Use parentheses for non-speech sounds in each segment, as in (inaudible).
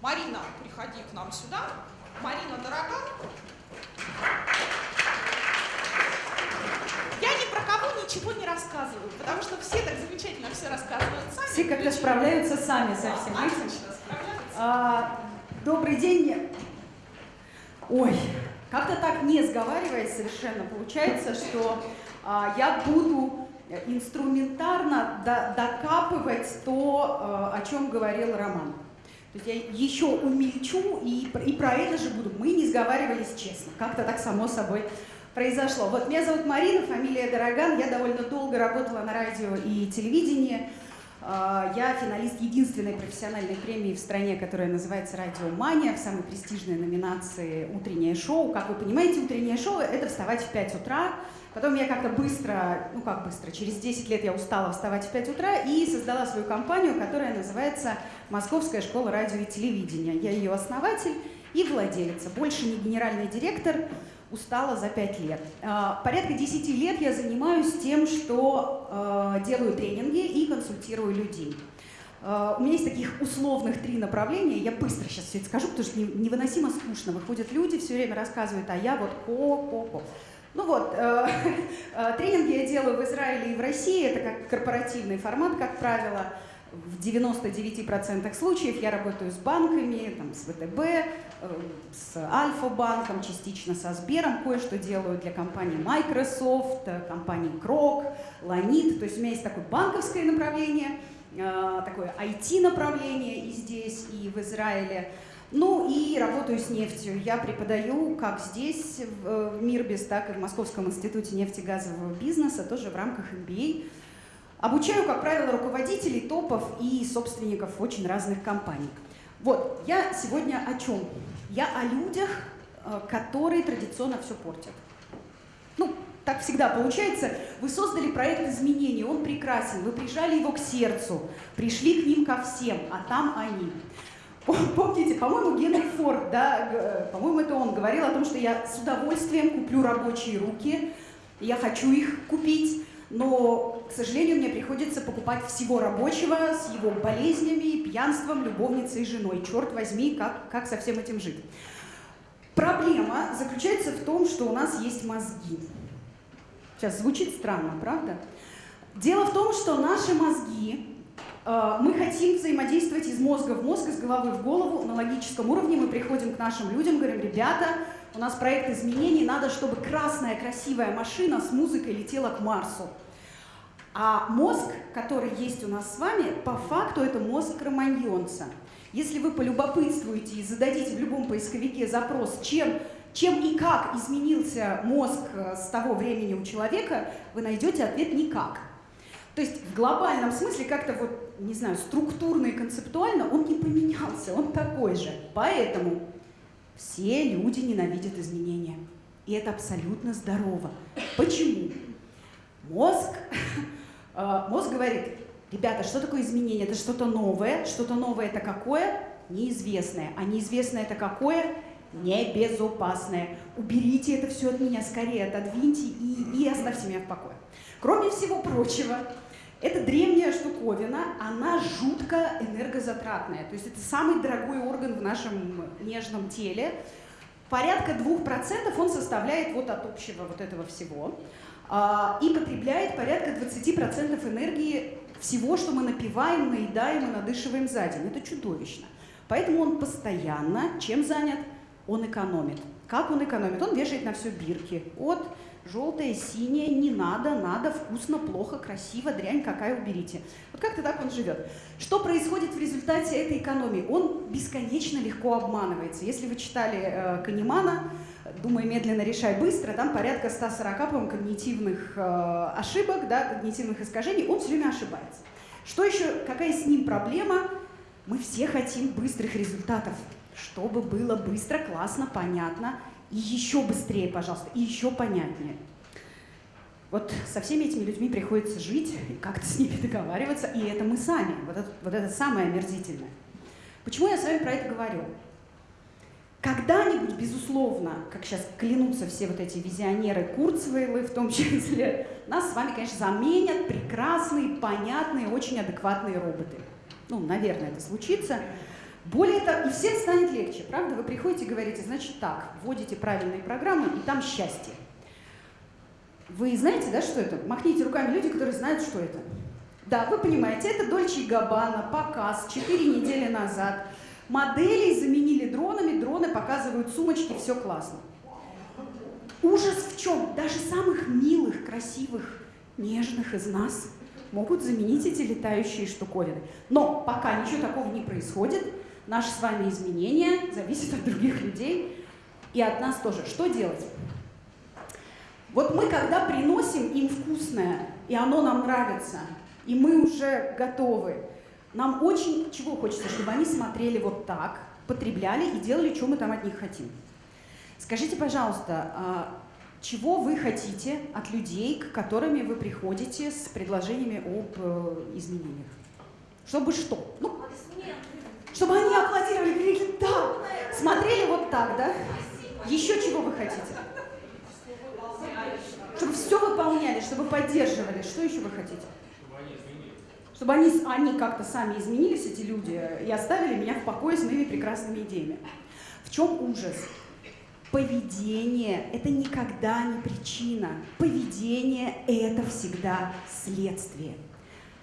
Марина, приходи к нам сюда. Марина, дорогая. Я ни про кого ничего не рассказываю, потому что все так замечательно все рассказывают сами. Все как-то справляются сами со всем этим. А, добрый день. Ой, как-то так не сговариваясь совершенно, получается, что а, я буду инструментарно до, докапывать то, а, о чем говорил Роман. То есть я еще умельчу и, и про это же буду. Мы не сговаривались честно, как-то так само собой произошло. Вот меня зовут Марина, фамилия Дороган, я довольно долго работала на радио и телевидении. А, я финалист единственной профессиональной премии в стране, которая называется «Радио Мания», в самой престижной номинации «Утреннее шоу». Как вы понимаете, утреннее шоу – это вставать в 5 утра. Потом я как-то быстро, ну как быстро, через 10 лет я устала вставать в 5 утра и создала свою компанию, которая называется «Московская школа радио и телевидения». Я ее основатель и владелица. Больше не генеральный директор, устала за 5 лет. А, порядка 10 лет я занимаюсь тем, что а, делаю тренинги и консультирую людей. А, у меня есть таких условных три направления. Я быстро сейчас все это скажу, потому что невыносимо скучно. Выходят люди, все время рассказывают, а я вот ко-ко-ко. Ну вот, (laughs) э, тренинги я делаю в Израиле и в России. Это как корпоративный формат, как правило в 99% случаев я работаю с банками, там, с ВТБ, э, с Альфа-банком, частично со Сбером, кое-что делаю для компании Microsoft, э, компании Крок, Ланит. То есть у меня есть такое банковское направление, э, такое IT-направление и здесь, и в Израиле. Ну и работаю с нефтью. Я преподаю как здесь, в Мирбис, так и в Московском институте нефтегазового бизнеса, тоже в рамках MBA. Обучаю, как правило, руководителей, топов и собственников очень разных компаний. Вот, я сегодня о чем? Я о людях, э, которые традиционно все портят. Ну, так всегда получается. Вы создали проект изменений, он прекрасен, вы прижали его к сердцу, пришли к ним ко всем, а там они. Помните, по-моему, Генри Форд, да, по-моему, это он говорил о том, что я с удовольствием куплю рабочие руки, я хочу их купить, но, к сожалению, мне приходится покупать всего рабочего с его болезнями, пьянством, любовницей и женой. Черт возьми, как, как со всем этим жить? Проблема заключается в том, что у нас есть мозги. Сейчас звучит странно, правда? Дело в том, что наши мозги, мы хотим взаимодействовать из мозга в мозг, из головы в голову. На логическом уровне мы приходим к нашим людям, говорим, ребята, у нас проект изменений, надо, чтобы красная красивая машина с музыкой летела к Марсу. А мозг, который есть у нас с вами, по факту это мозг кроманьонца. Если вы полюбопытствуете и зададите в любом поисковике запрос, чем, чем и как изменился мозг э, с того времени у человека, вы найдете ответ «никак». То есть в глобальном смысле как-то вот, не знаю, структурно и концептуально он не поменялся, он такой же. Поэтому все люди ненавидят изменения. И это абсолютно здорово. Почему? Мозг, (laughs) э, мозг говорит, ребята, что такое изменение? Это что-то новое. Что-то новое это какое? Неизвестное. А неизвестное это какое? Небезопасное. Уберите это все от меня скорее, отодвиньте и, и оставьте меня в покое. Кроме всего прочего, это древняя штуковина, она жутко энергозатратная. То есть это самый дорогой орган в нашем нежном теле. Порядка 2% он составляет вот от общего вот этого всего. А, и потребляет порядка 20% энергии всего, что мы напиваем, наедаем и надышиваем за день. Это чудовищно. Поэтому он постоянно чем занят? Он экономит. Как он экономит? Он вешает на все бирки. От желтое, синее, не надо, надо, вкусно, плохо, красиво, дрянь какая, уберите. Вот как-то так он живет. Что происходит в результате этой экономии? Он бесконечно легко обманывается. Если вы читали э, Канемана, «Думай медленно, решай быстро», там порядка 140 по когнитивных э, ошибок, да, когнитивных искажений, он все время ошибается. Что еще, какая с ним проблема? Мы все хотим быстрых результатов, чтобы было быстро, классно, понятно, и еще быстрее, пожалуйста, и еще понятнее. Вот со всеми этими людьми приходится жить и как-то с ними (laughs) договариваться, и это мы сами, вот это, вот это самое омерзительное. Почему я с вами про это говорю? Когда-нибудь, безусловно, как сейчас клянутся все вот эти визионеры Курцвейлы в том числе, нас с вами, конечно, заменят прекрасные, понятные, очень адекватные роботы. Ну, наверное, это случится. Более того, и всем станет легче, правда? Вы приходите и говорите, значит так, вводите правильные программы, и там счастье. Вы знаете, да, что это? Махните руками люди, которые знают, что это. Да, вы понимаете, это Дольче Габбана, показ 4 недели назад. Моделей заменили дронами, дроны показывают сумочки, все классно. Ужас в чем? Даже самых милых, красивых, нежных из нас могут заменить эти летающие штуковины. Но пока ничего такого не происходит, наши с вами изменения зависят от других людей и от нас тоже. Что делать? Вот мы, когда приносим им вкусное, и оно нам нравится, и мы уже готовы, нам очень чего хочется, чтобы они смотрели вот так, потребляли и делали, что мы там от них хотим. Скажите, пожалуйста, а чего вы хотите от людей, к которым вы приходите с предложениями об э, изменениях? Чтобы что? Ну, чтобы они аплодировали, говорили «да», смотрели вот так, да? Еще чего вы хотите? Чтобы все выполняли, чтобы поддерживали. Что еще вы хотите? Чтобы они, они как-то сами изменились, эти люди, и оставили меня в покое с моими прекрасными идеями. В чем ужас? Поведение – это никогда не причина. Поведение – это всегда следствие.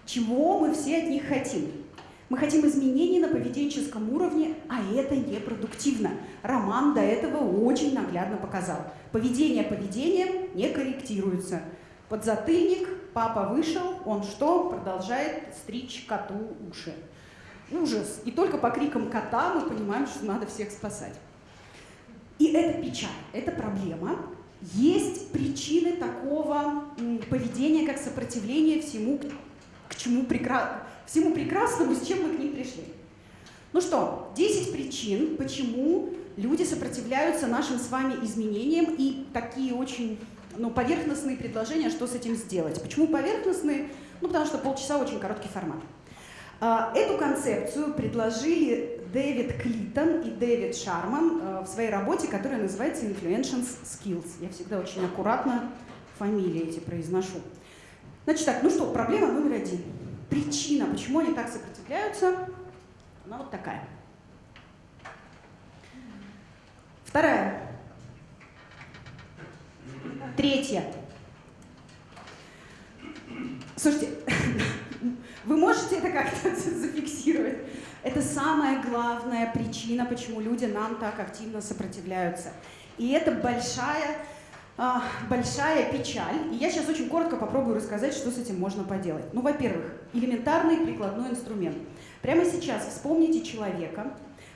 Чего мы все от них хотим? Мы хотим изменений на поведенческом уровне, а это непродуктивно. Роман до этого очень наглядно показал. Поведение поведением не корректируется. Подзатыльник, папа вышел, он что? Продолжает стричь коту уши. Ужас. И только по крикам кота мы понимаем, что надо всех спасать. И это печаль, это проблема. Есть причины такого поведения, как сопротивление всему, к чему прекра... всему прекрасному, с чем мы к ним пришли. Ну что, 10 причин, почему люди сопротивляются нашим с вами изменениям и такие очень ну, поверхностные предложения, что с этим сделать. Почему поверхностные? Ну, потому что полчаса очень короткий формат. А, эту концепцию предложили Дэвид Клитон и Дэвид Шарман э, в своей работе, которая называется Influential Skills. Я всегда очень аккуратно фамилии эти произношу. Значит так, ну что, проблема номер один. Причина, почему они так сопротивляются, она вот такая. Вторая. Третья. Слушайте, (laughs) вы можете это как-то (laughs) зафиксировать? Это самая главная причина, почему люди нам так активно сопротивляются. И это большая, а, большая печаль. И я сейчас очень коротко попробую рассказать, что с этим можно поделать. Ну, во-первых, элементарный прикладной инструмент. Прямо сейчас вспомните человека,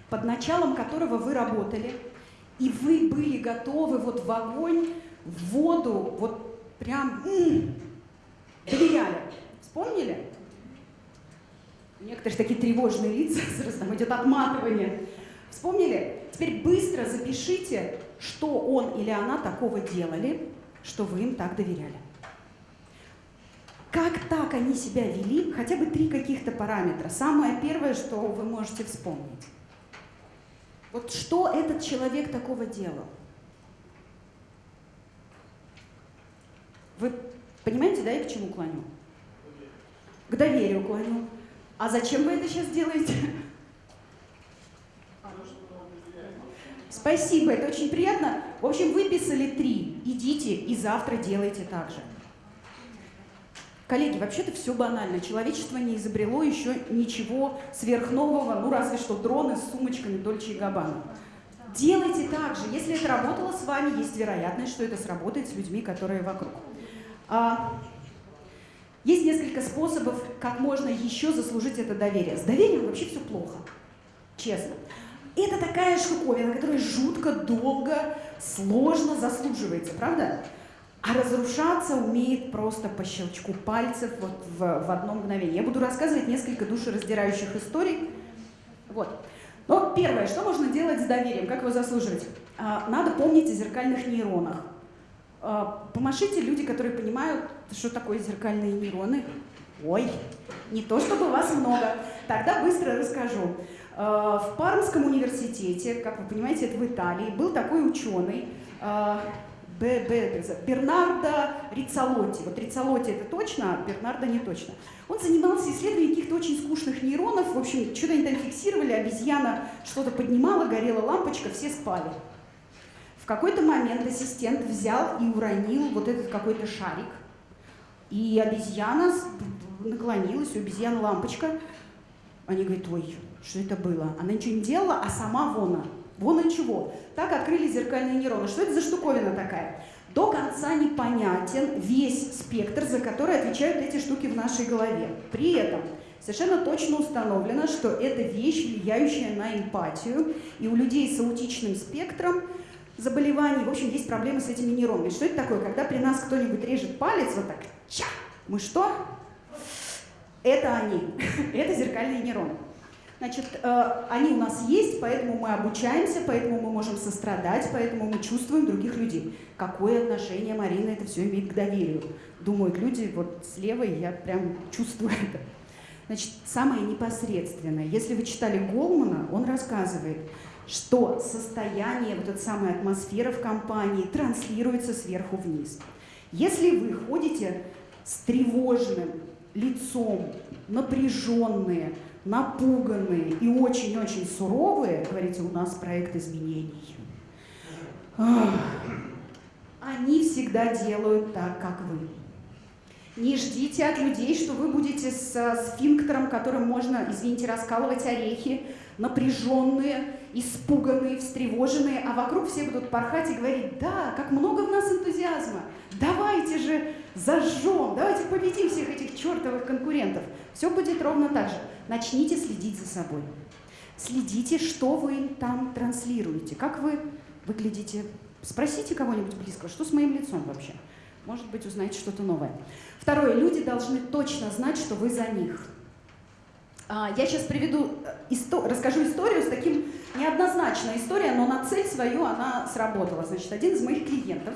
под началом которого вы работали, и вы были готовы вот в огонь, в воду, вот прям м-м. Вспомнили? Некоторые такие тревожные лица, (laughs) сразу там идет отматывание. Вспомнили? Теперь быстро запишите, что он или она такого делали, что вы им так доверяли. Как так они себя вели? Хотя бы три каких-то параметра. Самое первое, что вы можете вспомнить. Вот что этот человек такого делал? Вы понимаете, да, я к чему клоню? К доверию клоню. А зачем вы это сейчас делаете? Спасибо, это очень приятно. В общем, выписали три. Идите и завтра делайте так же. Коллеги, вообще-то все банально. Человечество не изобрело еще ничего сверхнового, ну разве что дроны с сумочками Дольче и Габбана. Делайте так же. Если это работало с вами, есть вероятность, что это сработает с людьми, которые вокруг. А, есть несколько способов, как можно еще заслужить это доверие. С доверием вообще все плохо, честно. Это такая штуковина, которая жутко долго, сложно заслуживается, правда? А разрушаться умеет просто по щелчку пальцев вот в, в одно мгновение. Я буду рассказывать несколько душераздирающих историй. Вот. Но первое, что можно делать с доверием, как его заслуживать? А, надо помнить о зеркальных нейронах. А, помашите люди, которые понимают, что такое зеркальные нейроны. Ой, не то чтобы вас много. Тогда быстро расскажу. А, в Пармском университете, как вы понимаете, это в Италии, был такой ученый Б, Бернардо Рицалотти. Вот Рицалотти это точно, а Бернардо не точно. Он занимался исследованием каких-то очень скучных нейронов. В общем, что-то они там фиксировали, обезьяна что-то поднимала, горела лампочка, все спали. В какой-то момент ассистент взял и уронил вот этот какой-то шарик. И обезьяна наклонилась, у обезьяны лампочка. Они говорят, ой, что это было? Она ничего не делала, а сама вона. Вон от чего. Так открыли зеркальные нейроны. Что это за штуковина такая? До конца непонятен весь спектр, за который отвечают эти штуки в нашей голове. При этом совершенно точно установлено, что это вещь, влияющая на эмпатию, и у людей с аутичным спектром заболеваний, в общем, есть проблемы с этими нейронами. Что это такое? Когда при нас кто-нибудь режет палец, вот так, ча, мы что? Это они, (laughs) это зеркальные нейроны. Значит, э, они у нас есть, поэтому мы обучаемся, поэтому мы можем сострадать, поэтому мы чувствуем других людей. Какое отношение, Марина, это все имеет к доверию? Думают люди, вот слева я прям чувствую это. Значит, самое непосредственное. Если вы читали Голмана, он рассказывает, что состояние, вот эта самая атмосфера в компании транслируется сверху вниз. Если вы ходите с тревожным лицом, напряженные, напуганные и очень-очень суровые, говорите, у нас проект изменений, они всегда делают так, как вы. Не ждите от людей, что вы будете с сфинктером, которым можно, извините, раскалывать орехи, напряженные, испуганные, встревоженные, а вокруг все будут порхать и говорить, да, как много в нас энтузиазма, давайте же зажжем, давайте победим всех этих чертовых конкурентов. Все будет ровно так же. Начните следить за собой. Следите, что вы там транслируете, как вы выглядите. Спросите кого-нибудь близкого, что с моим лицом вообще. Может быть, узнаете что-то новое. Второе. Люди должны точно знать, что вы за них. А, я сейчас приведу, э, расскажу историю с таким неоднозначная история, но на цель свою она сработала. Значит, один из моих клиентов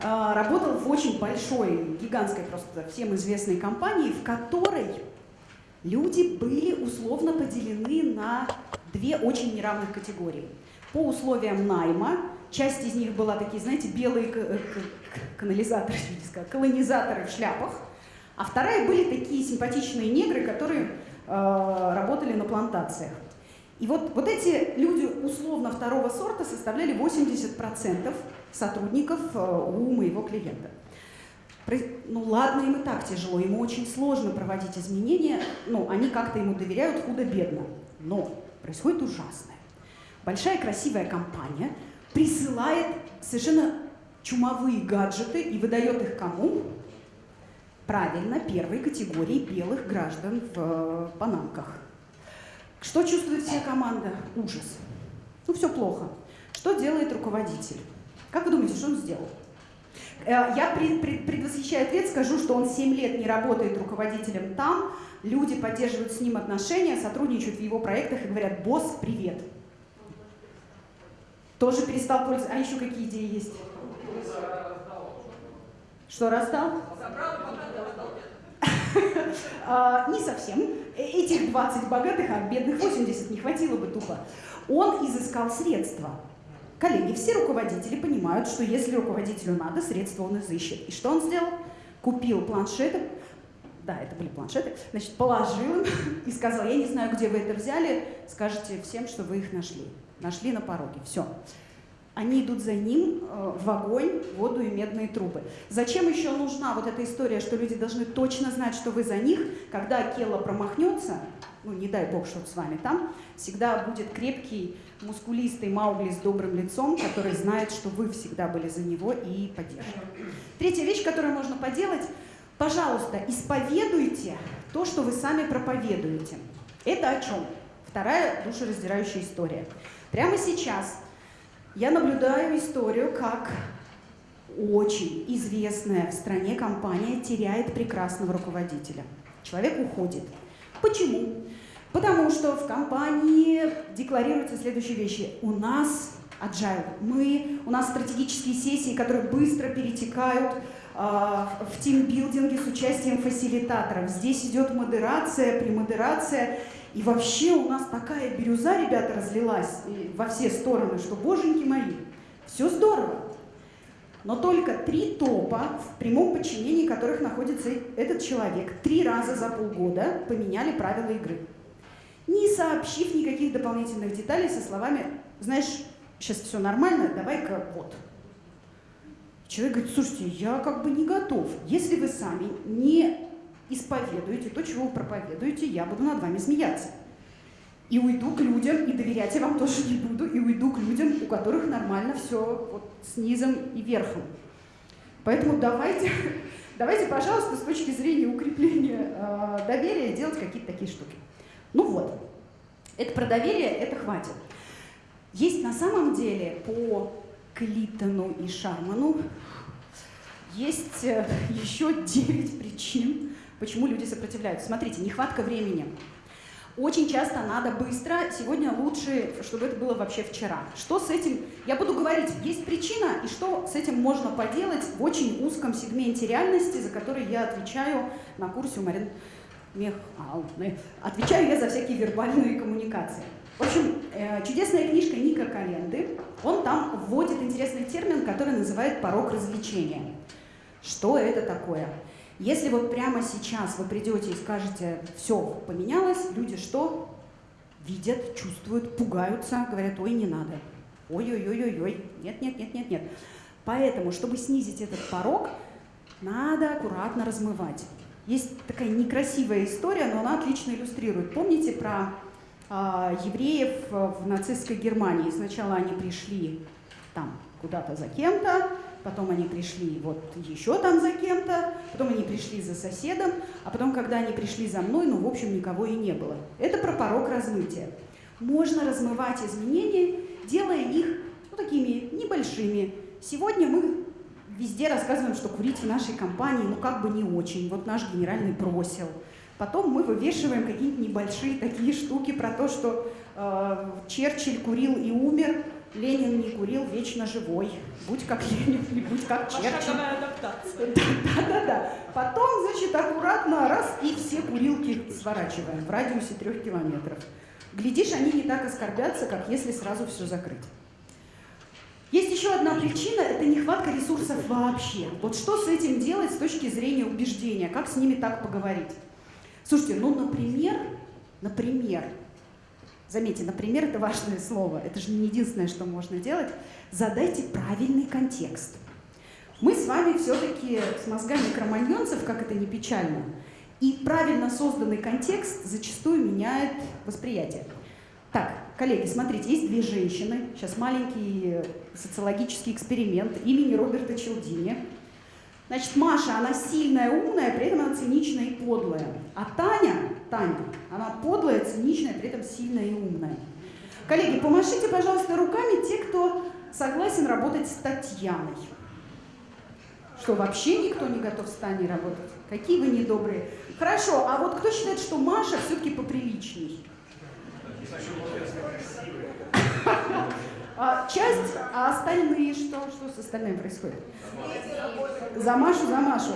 а, работал в очень большой, гигантской просто всем известной компании, в которой люди были условно поделены на две очень неравных категории. По условиям найма, часть из них была такие, знаете, белые э, канализаторы, (laughs) колонизаторы в шляпах, а вторая были такие симпатичные негры, которые э, работали на плантациях. И вот, вот эти люди условно второго сорта составляли 80% сотрудников э, у моего клиента. Ну ладно, им и так тяжело, ему очень сложно проводить изменения, ну, они как-то ему доверяют худо-бедно. Но происходит ужасное. Большая красивая компания присылает совершенно чумовые гаджеты и выдает их кому? Правильно, первой категории белых граждан в э, панамках. Что чувствует вся команда? Ужас. Ну, все плохо. Что делает руководитель? Как вы думаете, что он сделал? Э, я предвосхищаю ответ, скажу, что он 7 лет не работает руководителем там, люди поддерживают с ним отношения, сотрудничают в его проектах и говорят, босс, привет. Тоже перестал пользоваться. А еще какие идеи есть? Что раздал? (laughs) А, не совсем. Этих 20 богатых, а бедных 80 не хватило бы тупо. Он изыскал средства. Коллеги, все руководители понимают, что если руководителю надо, средства он изыщет. И что он сделал? Купил планшеты, да, это были планшеты, значит, положил (laughs) и сказал, я не знаю, где вы это взяли, скажите всем, что вы их нашли. Нашли на пороге, все они идут за ним э, в огонь, воду и медные трубы. Зачем еще нужна вот эта история, что люди должны точно знать, что вы за них, когда Келла промахнется, ну не дай бог, что с вами там, всегда будет крепкий, мускулистый Маугли с добрым лицом, который знает, что вы всегда были за него и поддерживаете. Третья вещь, которую можно поделать, пожалуйста, исповедуйте то, что вы сами проповедуете. Это о чем? Вторая душераздирающая история. Прямо сейчас я наблюдаю историю, как очень известная в стране компания теряет прекрасного руководителя. Человек уходит. Почему? Потому что в компании декларируются следующие вещи. У нас agile. Мы, у нас стратегические сессии, которые быстро перетекают э, в тимбилдинге с участием фасилитаторов. Здесь идет модерация, премодерация. И вообще у нас такая бирюза, ребята, разлилась во все стороны, что, боженьки мои, все здорово. но только три топа, в прямом подчинении которых находится этот человек, три раза за полгода поменяли правила игры. Не сообщив никаких дополнительных деталей со словами «Знаешь, сейчас все нормально, давай-ка вот». Человек говорит, слушайте, я как бы не готов. Если вы сами не исповедуете то, чего вы проповедуете, я буду над вами смеяться. И уйду к людям, и доверять я вам тоже не буду, и уйду к людям, у которых нормально все вот с низом и верхом. Поэтому давайте, (laughs) давайте, пожалуйста, с точки зрения укрепления э, доверия делать какие-то такие штуки. Ну вот, это про доверие, это хватит. Есть на самом деле по Клитону и Шарману есть э, еще 9 причин, почему люди сопротивляются. Смотрите, нехватка времени. Очень часто надо быстро, сегодня лучше, чтобы это было вообще вчера. Что с этим, я буду говорить, есть причина, и что с этим можно поделать в очень узком сегменте реальности, за который я отвечаю на курсе у Марины Михайловны. Отвечаю я за всякие вербальные коммуникации. В общем, э, чудесная книжка Ника Календы, он там вводит интересный термин, который называет порог развлечения. Что это такое? Если вот прямо сейчас вы придете и скажете, все поменялось, люди что? Видят, чувствуют, пугаются, говорят, ой, не надо. Ой-ой-ой-ой-ой, нет, нет, нет, нет, нет. Поэтому, чтобы снизить этот порог, надо аккуратно размывать. Есть такая некрасивая история, но она отлично иллюстрирует. Помните про э, евреев в нацистской Германии? Сначала они пришли там куда-то за кем-то, потом они пришли вот еще там за кем-то, потом они пришли за соседом, а потом, когда они пришли за мной, ну, в общем, никого и не было. Это про порог размытия. Можно размывать изменения, делая их ну, такими небольшими. Сегодня мы везде рассказываем, что курить в нашей компании, ну, как бы не очень. Вот наш генеральный бросил. Потом мы вывешиваем какие-нибудь небольшие такие штуки про то, что э, Черчилль курил и умер, Ленин не курил, вечно живой. Будь как Ленин, не будь как Черчилль. Адаптация. Да-да-да. Потом, значит, аккуратно раз и все курилки сворачиваем в радиусе трех километров. Глядишь, они не так оскорбятся, как если сразу все закрыть. Есть еще одна причина – это нехватка ресурсов вообще. Вот что с этим делать с точки зрения убеждения? Как с ними так поговорить? Слушайте, ну, например, например, Заметьте, например, это важное слово, это же не единственное, что можно делать. Задайте правильный контекст. Мы с вами все-таки с мозгами кроманьонцев, как это не печально, и правильно созданный контекст зачастую меняет восприятие. Так, коллеги, смотрите, есть две женщины. Сейчас маленький социологический эксперимент имени Роберта Челдини. Значит, Маша, она сильная, умная, при этом она циничная и подлая. А Таня, Таня, она подлая, циничная, при этом сильная и умная. Коллеги, помашите, пожалуйста, руками те, кто согласен работать с Татьяной. Что, вообще никто не готов с Таней работать? Какие вы недобрые. Хорошо, а вот кто считает, что Маша все-таки поприличней? А, часть, а остальные что? Что с остальным происходит? За Машу, за Машу.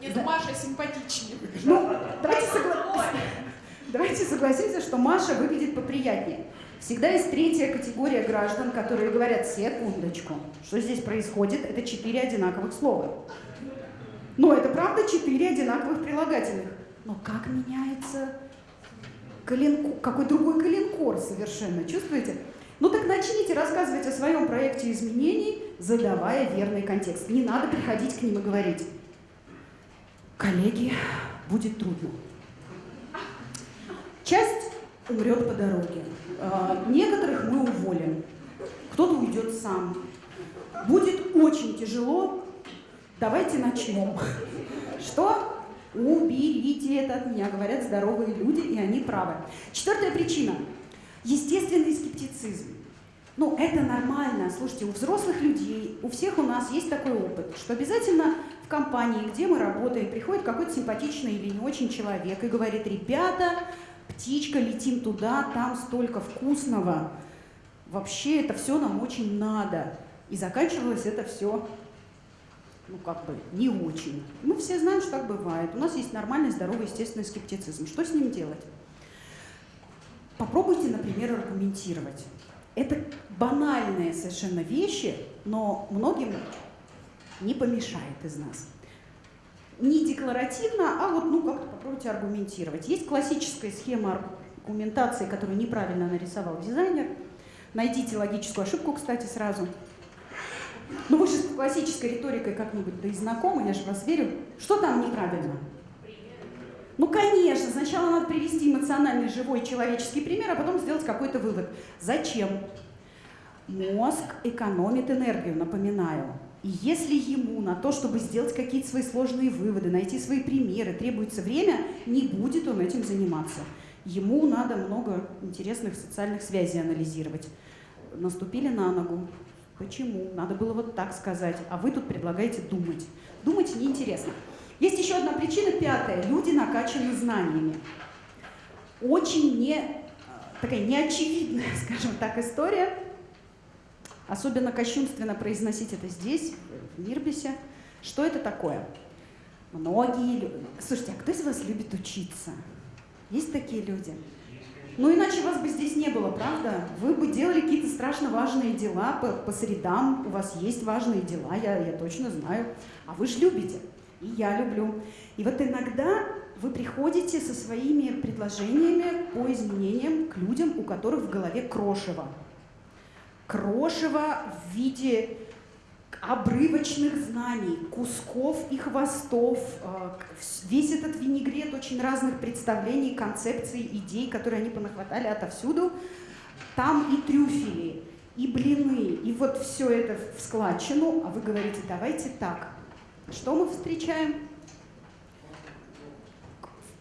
Нет, за... Маша симпатичнее. Ну, давайте, согла... (laughs) давайте согласимся, что Маша выглядит поприятнее. Всегда есть третья категория граждан, которые говорят, секундочку, что здесь происходит, это четыре одинаковых слова. Но это правда четыре одинаковых прилагательных. Но как меняется какой другой коленкор совершенно, чувствуете? Ну так начните рассказывать о своем проекте изменений, задавая верный контекст. Не надо приходить к ним и говорить, коллеги, будет трудно. Часть умрет по дороге. А, некоторых мы уволим. Кто-то уйдет сам. Будет очень тяжело. Давайте начнем. Что? Уберите это от меня, говорят здоровые люди, и они правы. Четвертая причина – Естественный скептицизм. Ну, это нормально. Слушайте, у взрослых людей, у всех у нас есть такой опыт, что обязательно в компании, где мы работаем, приходит какой-то симпатичный или не очень человек и говорит, ребята, птичка, летим туда, там столько вкусного. Вообще это все нам очень надо. И заканчивалось это все, ну, как бы, не очень. Мы все знаем, что так бывает. У нас есть нормальный, здоровый, естественный скептицизм. Что с ним делать? Попробуйте, например, аргументировать. Это банальные совершенно вещи, но многим не помешает из нас. Не декларативно, а вот ну как-то попробуйте аргументировать. Есть классическая схема аргументации, которую неправильно нарисовал дизайнер. Найдите логическую ошибку, кстати, сразу. Ну вы же с классической риторикой как-нибудь да и знакомы, я же вас верю. Что там неправильно? Ну, конечно, сначала надо привести эмоциональный, живой человеческий пример, а потом сделать какой-то вывод. Зачем? Мозг экономит энергию, напоминаю. И если ему на то, чтобы сделать какие-то свои сложные выводы, найти свои примеры, требуется время, не будет он этим заниматься. Ему надо много интересных социальных связей анализировать. Наступили на ногу. Почему? Надо было вот так сказать. А вы тут предлагаете думать. Думать неинтересно. Есть еще одна причина, пятая. Люди накачаны знаниями. Очень не, такая неочевидная, (laughs) скажем так, история. Особенно кощунственно произносить это здесь, в Мирбисе. Что это такое? Многие... Слушайте, а кто из вас любит учиться? Есть такие люди? Ну, иначе вас бы здесь не было, правда? Вы бы делали какие-то страшно важные дела по, по средам. У вас есть важные дела, я, я точно знаю. А вы же любите. И я люблю. И вот иногда вы приходите со своими предложениями по изменениям к людям, у которых в голове крошево. Крошево в виде обрывочных знаний, кусков и хвостов, э, весь этот винегрет очень разных представлений, концепций, идей, которые они понахватали отовсюду. Там и трюфели, и блины, и вот все это в складчину, а вы говорите, давайте так. Что мы встречаем?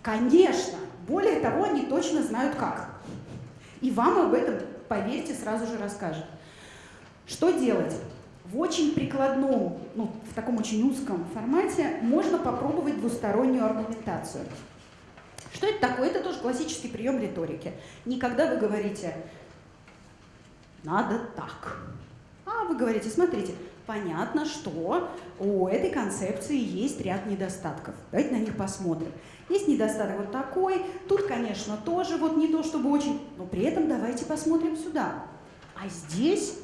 Конечно, более того, они точно знают как. И вам об этом, поверьте, сразу же расскажут. Что делать? В очень прикладном, ну, в таком очень узком формате можно попробовать двустороннюю аргументацию. Что это такое? Это тоже классический прием риторики. Никогда вы говорите «надо так», а вы говорите «смотрите, понятно, что у этой концепции есть ряд недостатков. Давайте на них посмотрим. Есть недостаток вот такой, тут, конечно, тоже вот не то, чтобы очень, но при этом давайте посмотрим сюда. А здесь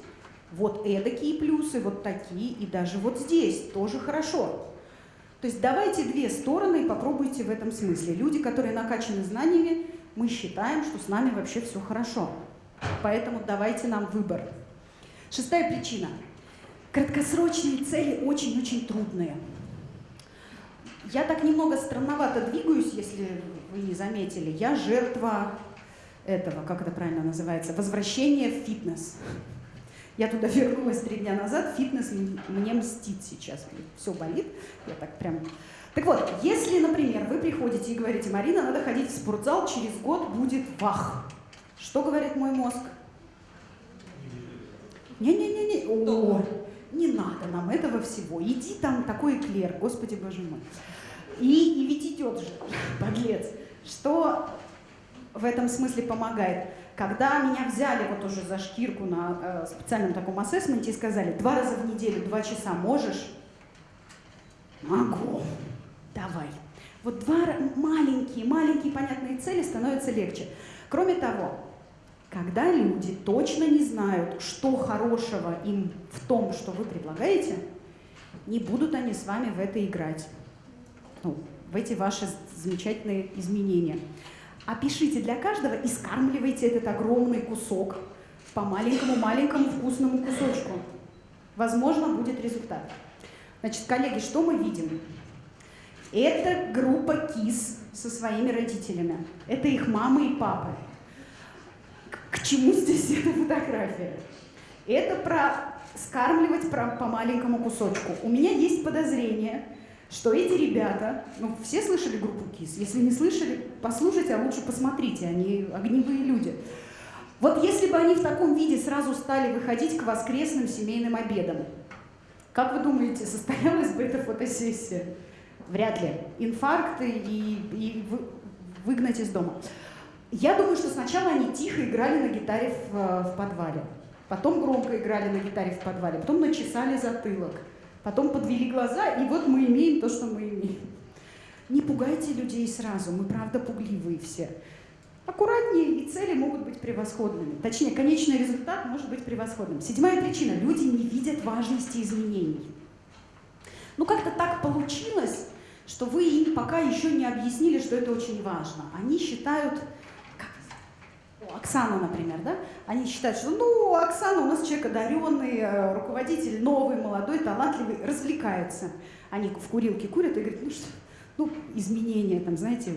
вот эдакие плюсы, вот такие, и даже вот здесь тоже хорошо. То есть давайте две стороны и попробуйте в этом смысле. Люди, которые накачаны знаниями, мы считаем, что с нами вообще все хорошо. Поэтому давайте нам выбор. Шестая причина. Краткосрочные цели очень-очень трудные. Я так немного странновато двигаюсь, если вы не заметили. Я жертва этого, как это правильно называется, возвращения в фитнес. Я туда вернулась три дня назад, фитнес мне мстит сейчас, все болит, я так прям... Так вот, если, например, вы приходите и говорите, Марина, надо ходить в спортзал, через год будет вах. Что говорит мой мозг? Не-не-не-не, о, не надо нам этого всего, иди там такой эклер, господи боже мой. И, и ведь идет же, (laughs) подлец. Что в этом смысле помогает? Когда меня взяли вот уже за шкирку на э, специальном таком ассессменте и сказали, два раза в неделю, два часа можешь? Могу. Давай. Вот два маленькие, маленькие понятные цели становятся легче. Кроме того, когда люди точно не знают, что хорошего им в том, что вы предлагаете, не будут они с вами в это играть. Ну, в эти ваши замечательные изменения. Опишите для каждого и скармливайте этот огромный кусок по маленькому-маленькому вкусному кусочку. Возможно, будет результат. Значит, коллеги, что мы видим? Это группа кис со своими родителями. Это их мамы и папы. К чему здесь эта фотография? Это про скармливать по маленькому кусочку. У меня есть подозрение, что эти ребята, ну, все слышали группу КИС? Если не слышали, послушайте, а лучше посмотрите, они огневые люди. Вот если бы они в таком виде сразу стали выходить к воскресным семейным обедам, как вы думаете, состоялась бы эта фотосессия? Вряд ли. Инфаркты и, и вы, выгнать из дома. Я думаю, что сначала они тихо играли на гитаре в, в подвале, потом громко играли на гитаре в подвале, потом начесали затылок, потом подвели глаза, и вот мы имеем то, что мы имеем. Не пугайте людей сразу, мы правда пугливые все. Аккуратнее, и цели могут быть превосходными. Точнее, конечный результат может быть превосходным. Седьмая причина. Люди не видят важности изменений. Ну как-то так получилось, что вы им пока еще не объяснили, что это очень важно. Они считают, как, Оксана, например, да? Они считают, что ну, Оксана у нас человек одаренный, э, руководитель новый, молодой, талантливый, развлекается. Они в курилке курят и говорят, ну что, ну, изменения, там, знаете,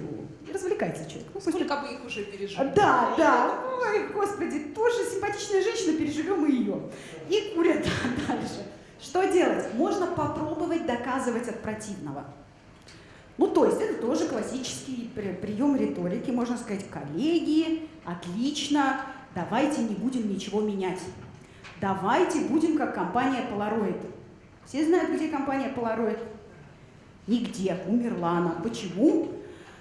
развлекается человек. Ну, Сколько бы их уже пережили. Да, да. Ой, господи, тоже симпатичная женщина, переживем и ее. И курят (laughs) дальше. Что делать? Можно попробовать доказывать от противного. Ну, то есть это тоже классический прием риторики. Можно сказать, коллеги, отлично, давайте не будем ничего менять. Давайте будем как компания Polaroid. Все знают, где компания Polaroid? Нигде. Умерла она. Почему?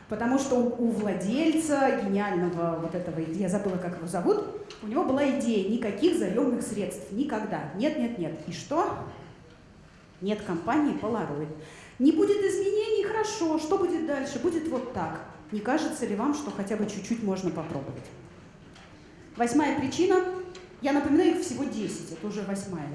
Потому что у владельца гениального вот этого, я забыла, как его зовут, у него была идея никаких заемных средств. Никогда. Нет, нет, нет. И что? Нет компании Polaroid. Не будет изменений, хорошо. Что будет дальше? Будет вот так. Не кажется ли вам, что хотя бы чуть-чуть можно попробовать? Восьмая причина. Я напоминаю, их всего 10. Это уже восьмая.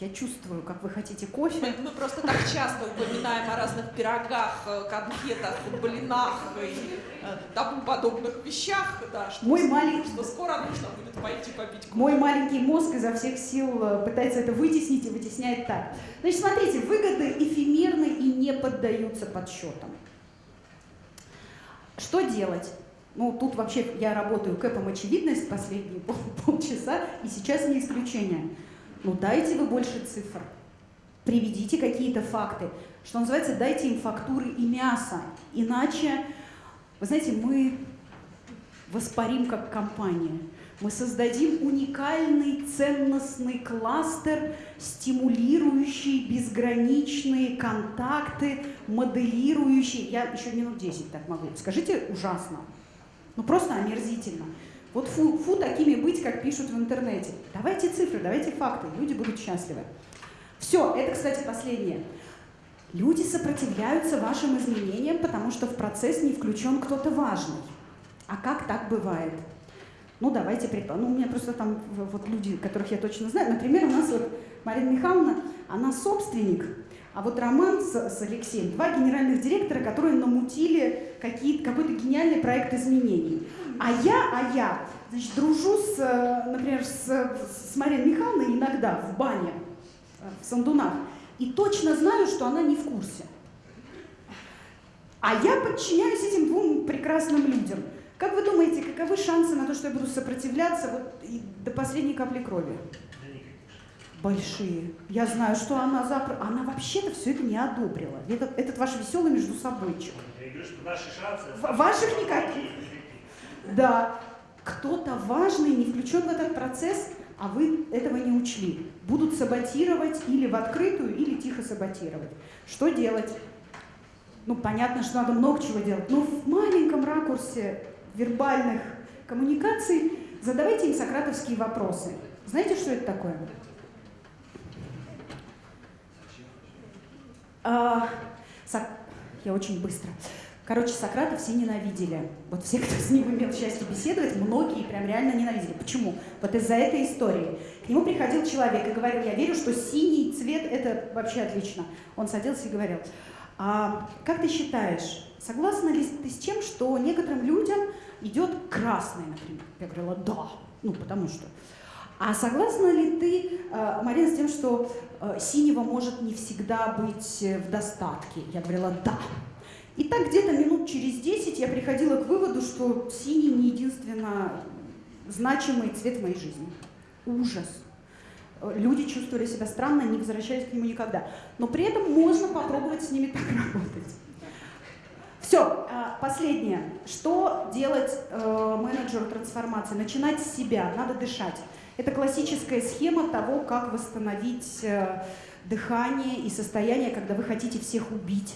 Я чувствую, как вы хотите кофе. Мы, мы просто так часто упоминаем о разных пирогах, э, конфетах, блинах и э, тому подобных вещах, да, что, Мой маленький... что скоро нужно будет пойти попить кофе. Мой маленький мозг изо всех сил э, пытается это вытеснить и вытесняет так. Значит, смотрите, выгоды эфемерны и не поддаются подсчетам. Что делать? Ну, тут вообще я работаю кэпом очевидность последние пол, полчаса, и сейчас не исключение. Ну дайте вы больше цифр, приведите какие-то факты. Что называется, дайте им фактуры и мясо. Иначе, вы знаете, мы воспарим как компания. Мы создадим уникальный ценностный кластер, стимулирующий безграничные контакты, моделирующий. Я еще минут 10 так могу. Скажите, ужасно. Ну просто омерзительно. Вот фу, фу такими быть, как пишут в интернете. Давайте цифры, давайте факты, люди будут счастливы. Все, это, кстати, последнее. Люди сопротивляются вашим изменениям, потому что в процесс не включен кто-то важный. А как так бывает? Ну, давайте предположим. Ну, у меня просто там вот люди, которых я точно знаю. Например, у нас вот Марина Михайловна, она собственник, а вот Роман с, с Алексеем, два генеральных директора, которые намутили какой-то гениальный проект изменений. А я, а я, значит, дружу с, э, например, с, с Мариной Михайловной иногда в бане, э, в Сандунах, и точно знаю, что она не в курсе. А я подчиняюсь этим двум прекрасным людям. Как вы думаете, каковы шансы на то, что я буду сопротивляться вот до последней капли крови? Большие. Я знаю, что она запр... Она вообще-то все это не одобрила. Этот, этот ваш веселый между собойчик. Я говорю, что наши шансы... Ваших никаких. Да, кто-то важный не включен в этот процесс, а вы этого не учли. Будут саботировать или в открытую, или тихо саботировать. Что делать? Ну, понятно, что надо много чего делать, но в маленьком ракурсе вербальных коммуникаций задавайте им сократовские вопросы. Знаете, что это такое? А. Я очень быстро. Короче, Сократа все ненавидели. Вот все, кто с ним имел счастье беседовать, многие прям реально ненавидели. Почему? Вот из-за этой истории. К нему приходил человек и говорил, я верю, что синий цвет – это вообще отлично. Он садился и говорил, а как ты считаешь, согласна ли ты с тем, что некоторым людям идет красный, например? Я говорила, да, ну потому что. А согласна ли ты, э, Марина, с тем, что э, синего может не всегда быть в достатке? Я говорила, да. И так где-то минут через 10 я приходила к выводу, что синий не единственно значимый цвет в моей жизни. Ужас. Люди чувствовали себя странно, не возвращались к нему никогда. Но при этом можно попробовать с ними так работать. Все, а, последнее. Что делать э, менеджеру трансформации? Начинать с себя, надо дышать. Это классическая схема того, как восстановить э, дыхание и состояние, когда вы хотите всех убить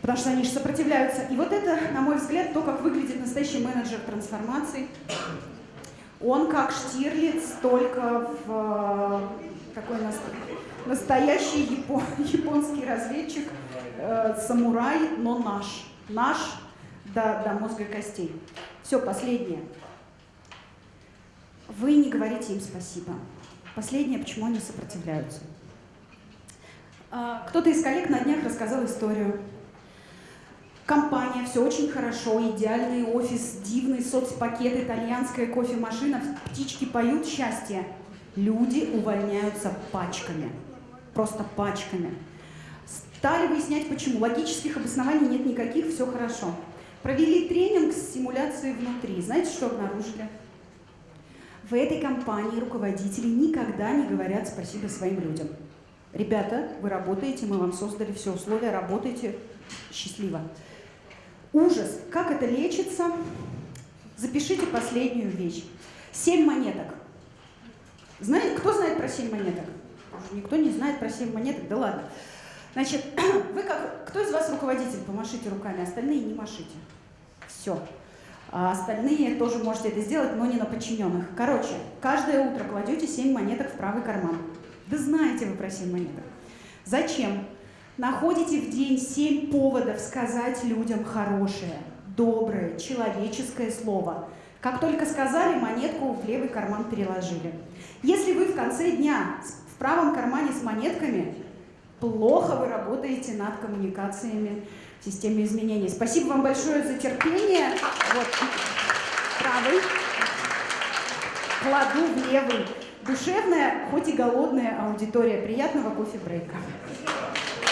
потому что они же сопротивляются. И вот это, на мой взгляд, то, как выглядит настоящий менеджер трансформации. Он как Штирлиц, только в такой настоящий япон, (laughs) японский разведчик, э, самурай, но наш. Наш до, до мозга и костей. Все, последнее. Вы не говорите им спасибо. Последнее, почему они сопротивляются. А, Кто-то из коллег на днях рассказал историю. Компания, все очень хорошо, идеальный офис, дивный соцпакет, итальянская кофемашина, птички поют счастье. Люди увольняются пачками, просто пачками. Стали выяснять, почему. Логических обоснований нет никаких, все хорошо. Провели тренинг с симуляцией внутри. Знаете, что обнаружили? В этой компании руководители никогда не говорят спасибо своим людям. Ребята, вы работаете, мы вам создали все условия, работайте счастливо. Ужас. Как это лечится? Запишите последнюю вещь. Семь монеток. Знаете, кто знает про семь монеток? Никто не знает про семь монеток, да ладно. Значит, (clears throat) вы как, кто из вас руководитель? Помашите руками, остальные не машите. Все. А остальные тоже можете это сделать, но не на подчиненных. Короче, каждое утро кладете 7 монеток в правый карман. Да знаете вы про 7 монеток. Зачем? Находите в день 7 поводов сказать людям хорошее, доброе, человеческое слово. Как только сказали, монетку в левый карман переложили. Если вы в конце дня в правом кармане с монетками, плохо вы работаете над коммуникациями в системе изменений. Спасибо вам большое за терпение. Вот правый кладу в левый. Душевная, хоть и голодная аудитория. Приятного кофе-брейка.